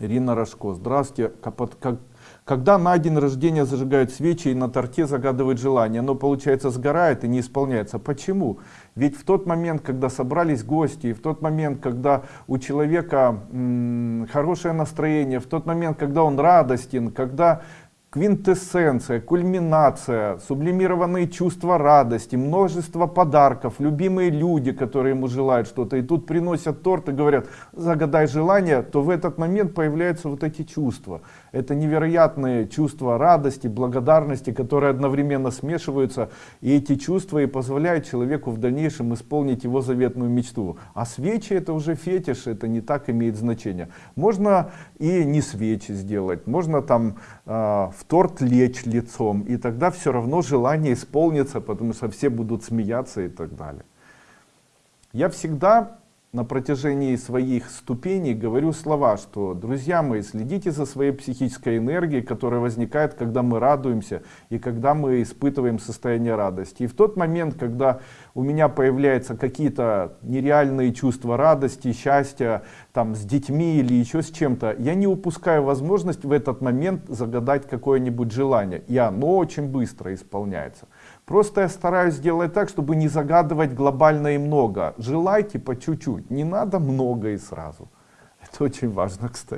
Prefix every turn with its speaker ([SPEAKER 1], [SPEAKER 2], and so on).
[SPEAKER 1] Ирина Рожко. Здравствуйте. Когда на день рождения зажигают свечи и на торте загадывают желание, оно получается сгорает и не исполняется. Почему? Ведь в тот момент, когда собрались гости, в тот момент, когда у человека хорошее настроение, в тот момент, когда он радостен, когда квинтэссенция, кульминация, сублимированные чувства радости, множество подарков, любимые люди, которые ему желают что-то, и тут приносят торт и говорят, загадай желание, то в этот момент появляются вот эти чувства. Это невероятные чувства радости, благодарности, которые одновременно смешиваются, и эти чувства и позволяют человеку в дальнейшем исполнить его заветную мечту. А свечи это уже фетиш, это не так имеет значение. Можно и не свечи сделать, можно там э, в торт лечь лицом, и тогда все равно желание исполнится, потому что все будут смеяться и так далее. Я всегда на протяжении своих ступеней говорю слова, что, друзья мои, следите за своей психической энергией, которая возникает, когда мы радуемся и когда мы испытываем состояние радости. И в тот момент, когда у меня появляются какие-то нереальные чувства радости, счастья, там, с детьми или еще с чем-то, я не упускаю возможность в этот момент загадать какое-нибудь желание. И оно очень быстро исполняется. Просто я стараюсь сделать так, чтобы не загадывать глобально и много. Желайте по чуть-чуть, не надо много и сразу. Это очень важно, кстати.